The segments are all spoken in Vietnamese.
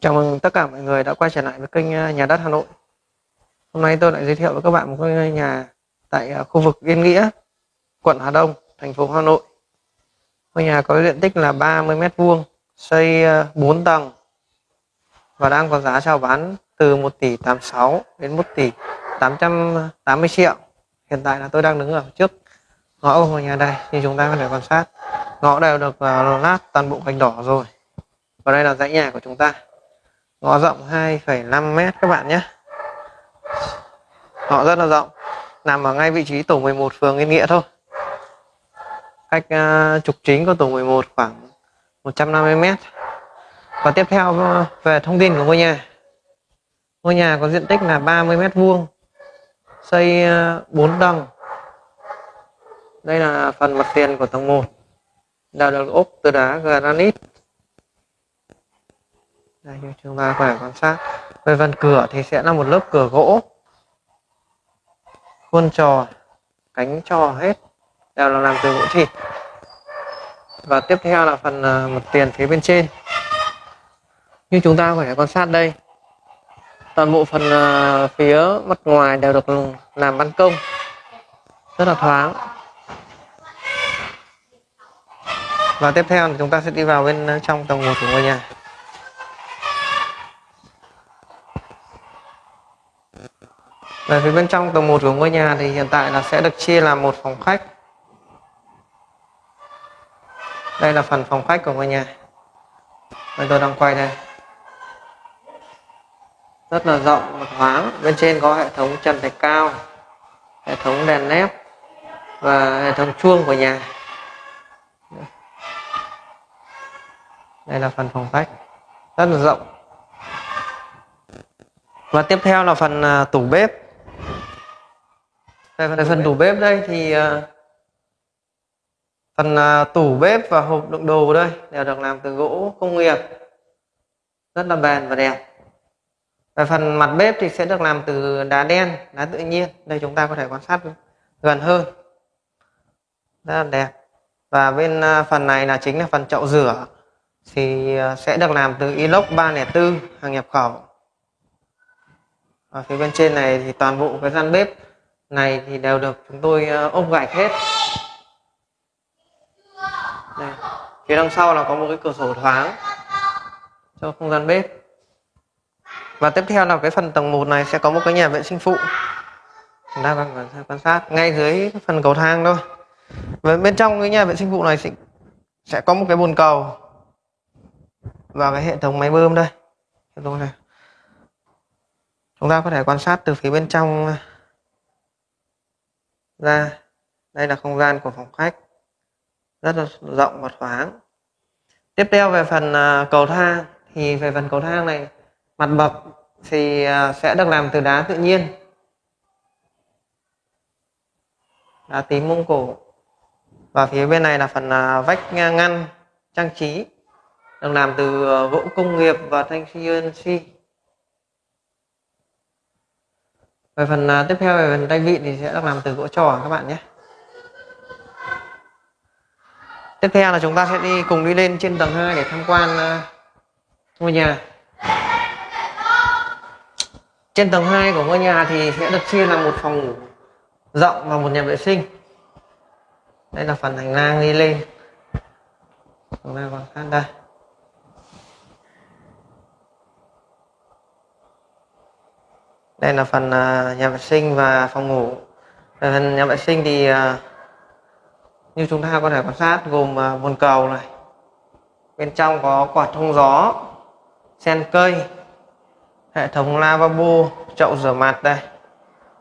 Chào mừng tất cả mọi người đã quay trở lại với kênh ờ, Nhà đất Hà Nội. Hôm nay tôi lại giới thiệu với các bạn một ngôi nhà tại ờ, khu vực Yên Nghĩa, quận Hà Đông, thành phố Hà Nội. Ngôi nhà có diện tích là 30m2, xây ờ, 4 tầng và đang có giá chào bán từ 1 tỷ 86 đến 1 tỷ 880 triệu. Hiện tại là tôi đang đứng ở trước ngõ của ngôi nhà đây như chúng ta có thể quan sát. Ngõ đều được lát toàn bộ gạch đỏ rồi. Và đây là dãy nhà của chúng ta ngõ rộng 2,5 mét các bạn nhé. Họ rất là rộng nằm ở ngay vị trí tổ 11 phường Yên Nghĩa thôi. Cách uh, trục chính của tổ 11 khoảng 150 mét. Và tiếp theo về thông tin của ngôi nhà. Ngôi nhà có diện tích là 30 mét vuông xây à, uh, 4 tầng. Đây là phần mặt tiền của tầng 1 là được ốp từ đá granite đây, như chúng ta có thể quan sát. Về phần cửa thì sẽ là một lớp cửa gỗ. Khuôn trò, cánh trò hết, đều là làm từ gỗ thịt và tiếp theo là phần ờ, mặt tiền phía bên trên. Như chúng ta có thể quan sát đây, toàn bộ phần ờ, phía mặt ngoài đều được làm ban công. Rất là thoáng. Và tiếp theo thì chúng ta sẽ đi vào bên ờ, trong tầng một của ngôi nhà. Về phía bên trong tầng 1 của ngôi nhà thì hiện tại là sẽ được chia làm một phòng khách. Đây là phần phòng khách của ngôi nhà. Đây tôi đang quay đây. Rất là rộng và thoáng. Bên trên có hệ thống trần thạch cao, hệ thống đèn led và hệ thống chuông của nhà. Đây là phần phòng khách. Rất là rộng. Và tiếp theo là phần à, tủ bếp về phần, phần tủ bếp đây thì ờ, phần ờ, tủ bếp và hộp đựng đồ đây đều được làm từ gỗ công nghiệp rất là bền và đẹp. Về phần mặt bếp thì sẽ được làm từ đá đen đá tự nhiên. Đây chúng ta có thể quan sát gần hơn. Rất là đẹp. Và bên ờ, phần này là chính là phần chậu rửa. Thì sẽ được làm từ inox 304 hàng nhập khẩu. Ở phía bên trên này thì toàn bộ cái gian bếp này thì đều được chúng tôi ờ, ôm gạch hết. Đây. phía đằng sau là có một cái cửa sổ thoáng cho không gian bếp. Và tiếp theo là cái phần tầng 1 này sẽ có một cái nhà vệ sinh phụ. Chúng ta cần quan sát ngay dưới phần cầu thang thôi. Và bên trong cái nhà vệ sinh phụ này sẽ, sẽ có một cái bồn cầu và cái hệ thống máy bơm đây. Hệ thống này. Chúng ta có thể quan sát từ phía bên trong ra. Đây là không gian của phòng khách. Rất là rộng và thoáng. Tiếp theo về phần à, cầu thang. Thì về phần cầu thang này, mặt bậc thì à, sẽ được làm từ đá tự nhiên. Đá tím mông cổ. Và phía bên này là phần à, vách ngăn trang trí, được làm từ gỗ công nghiệp và thanh CNC về phần uh, tiếp theo về phần tay vịn thì sẽ được làm từ gỗ trò các bạn nhé. Tiếp theo là chúng ta sẽ đi cùng đi lên trên tầng 2 để tham quan uh, ngôi nhà. Trên tầng 2 của ngôi nhà thì sẽ được chia làm một phòng ngủ rộng và một nhà vệ sinh. Đây là phần hành lang đi lên. Chúng ta quan sát đây. Đây là phần à, nhà vệ sinh và phòng ngủ. Về phần nhà vệ sinh thì à, như chúng ta có thể quan sát gồm à, bồn cầu này. Bên trong có quạt thông gió, sen cây, hệ thống lavabo, chậu rửa mặt đây.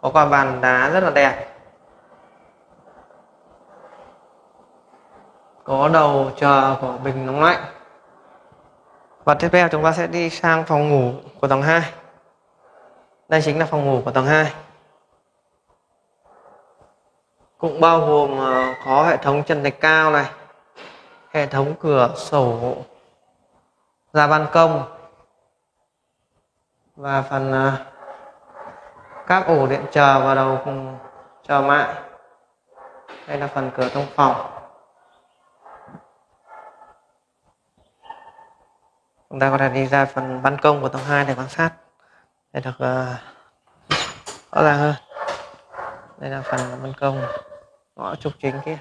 Có quả bàn đá rất là đẹp. Có đầu chờ của bình nóng lạnh. Và tiếp theo chúng ta sẽ đi sang phòng ngủ của tầng 2 đây chính là phòng ngủ của tầng 2 cũng bao gồm ờ, có hệ thống trần thạch cao này, hệ thống cửa sổ, ra ban công, và phần ờ, các ổ điện chờ và đầu chờ mại đây là phần cửa thông phòng. Chúng ta có thể đi ra phần ban công của tầng 2 để quan sát sẽ được uh, rõ ràng hơn đây là phần ban công ngõ trục chính kia.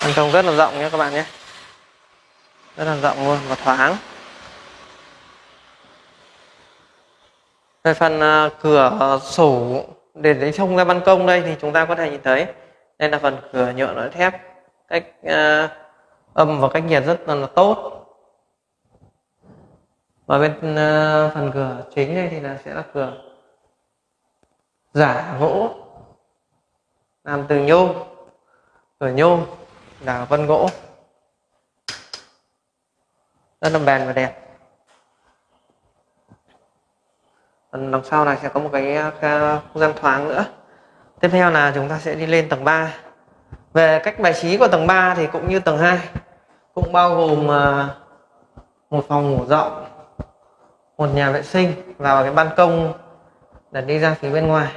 Ban công rất là rộng nhé các bạn nhé. Rất là rộng luôn và thoáng. Về phần uh, cửa sổ để lấy trông ra ban công đây thì chúng ta có thể nhìn thấy. Đây là phần cửa nhựa nội thép. Cách uh, âm và cách nhiệt rất là, là tốt và bên uh, phần cửa chính đây thì là sẽ là cửa giả gỗ làm từ nhôm cửa nhôm là vân gỗ. Rất là bền và đẹp. Phần đằng sau này sẽ có một cái ờ, không gian thoáng nữa. Tiếp theo là chúng ta sẽ đi lên tầng 3 về cách bài trí của tầng 3 thì cũng như tầng 2 cũng bao gồm ờ, một phòng ngủ rộng một nhà vệ sinh và cái ban công để đi ra phía bên ngoài.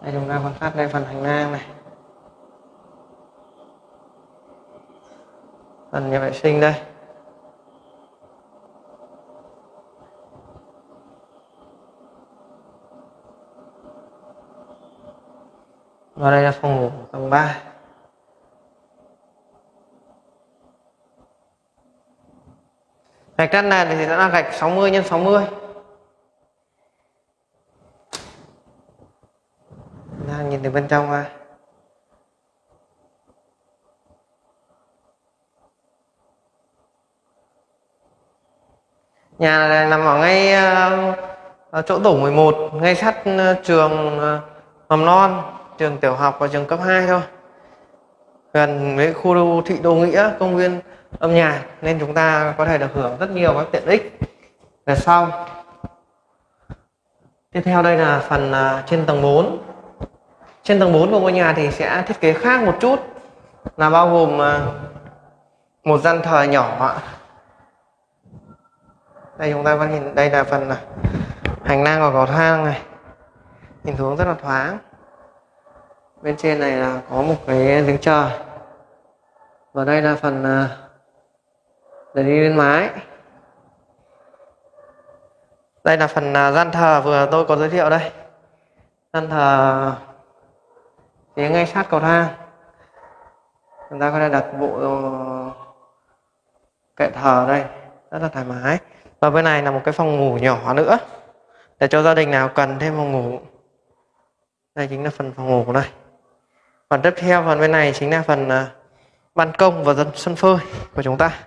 Đây, chúng ta quan sát đây phần hành lang này. Phần nhà vệ sinh đây. Và đây là phòng ngủ tầng 3 gạch căn này thì nó là gạch 60 x 60 đang nhìn từ bên trong ra. Nhà này nằm ở ngay uh, chỗ tổ 11 ngay sát uh, trường uh, mầm non trường tiểu học và trường cấp 2 thôi gần với khu đô thị đô nghĩa, công viên âm nhạc, nên chúng ta có thể được hưởng rất nhiều các tiện ích. Về sau, tiếp theo đây là phần à, trên tầng 4 trên tầng 4 của ngôi nhà thì sẽ thiết kế khác một chút, là bao gồm à, một gian thờ nhỏ đây chúng ta có nhìn, đây là phần à, hành lang và cầu thang này. Nhìn xuống rất là thoáng bên trên này là có một cái giếng trời. Và đây là phần à, để đi lên mái. Đây là phần à, gian thờ vừa tôi có giới thiệu đây. Gian thờ phía ngay sát cầu thang. Chúng ta có thể đặt bộ ờ, kệ thờ đây. Rất là thoải mái. Và bên này là một cái phòng ngủ nhỏ nữa. Để cho gia đình nào cần thêm phòng ngủ. Đây chính là phần phòng ngủ đây phần tiếp theo phần bên này chính là phần à, ban công và dân sân phơi của chúng ta.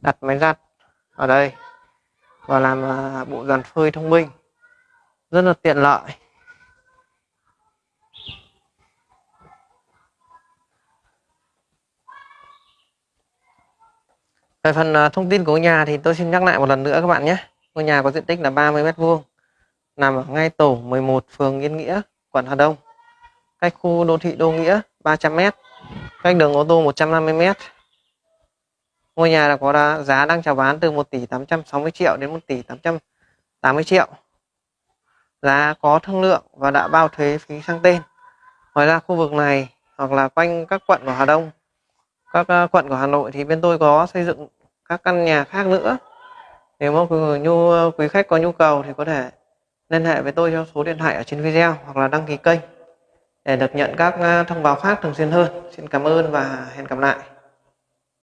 Đặt máy giặt ở đây và làm à, bộ dàn phơi thông minh. Rất là tiện lợi. Về phần à, thông tin của ngôi nhà thì tôi xin nhắc lại một lần nữa các bạn nhé. Ngôi nhà có diện tích là 30 mét vuông nằm ở ngay tổ 11 phường Yên Nghĩa, quận Hà Đông. Cách khu đô thị Đô Nghĩa 300m cách đường ô tô 150m ngôi nhà là có giá đang chào bán từ 1 tỷ 860 triệu đến 1 tỷ 880 triệu. Giá có thương lượng và đã bao thuế phí sang tên. Ngoài ra khu vực này hoặc là quanh các quận của Hà Đông, các ờ, quận của Hà Nội thì bên tôi có xây dựng các căn nhà khác nữa. Nếu mà nhu ờ, quý khách có nhu cầu thì có thể liên hệ với tôi theo số điện thoại ở trên video hoặc là đăng ký kênh để được nhận các ờ, thông báo khác thường xuyên hơn. Xin cảm ơn và hẹn gặp lại.